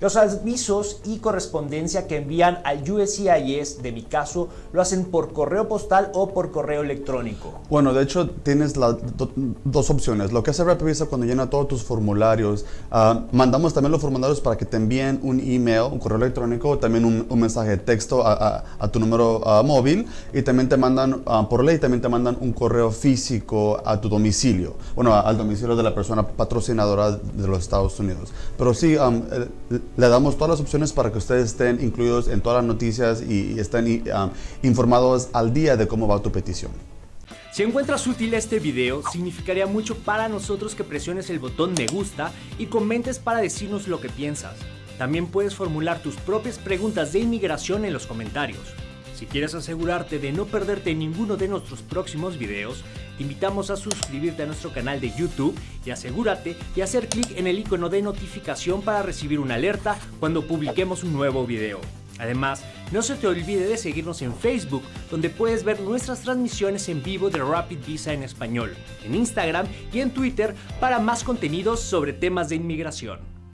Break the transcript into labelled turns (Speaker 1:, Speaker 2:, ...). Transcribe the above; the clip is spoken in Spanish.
Speaker 1: Los avisos y correspondencia que envían al USCIS, de mi caso, lo hacen por correo postal o por correo electrónico.
Speaker 2: Bueno, de hecho tienes las dos opciones. Lo que hace Rapid Visa cuando llena todos tus formularios, ah, mandamos también los formularios para que te envíen un email, un correo electrónico, también un, mensaje de texto a, tu número ah, móvil y también te mandan, ah, por ley, también te mandan un correo físico a tu domicilio, bueno, al domicilio de la persona patrocinadora de los Estados Unidos. Pero sí, le damos todas las opciones para que ustedes estén incluidos en todas las noticias y, estén informados al día de cómo va tu petición.
Speaker 1: Si encuentras útil este video, significaría mucho para nosotros que presiones el botón me gusta y comentes para decirnos lo que piensas. También puedes formular tus propias preguntas de inmigración en los comentarios. Si quieres asegurarte de no perderte ninguno de nuestros próximos videos, te invitamos a suscribirte a nuestro canal de YouTube y asegúrate de hacer clic en el icono de notificación para recibir una alerta cuando publiquemos un nuevo video. Además, no se te olvide de seguirnos en Facebook, donde puedes ver nuestras transmisiones en vivo de Rapid Visa en español, en Instagram y en Twitter para más contenidos sobre temas de inmigración.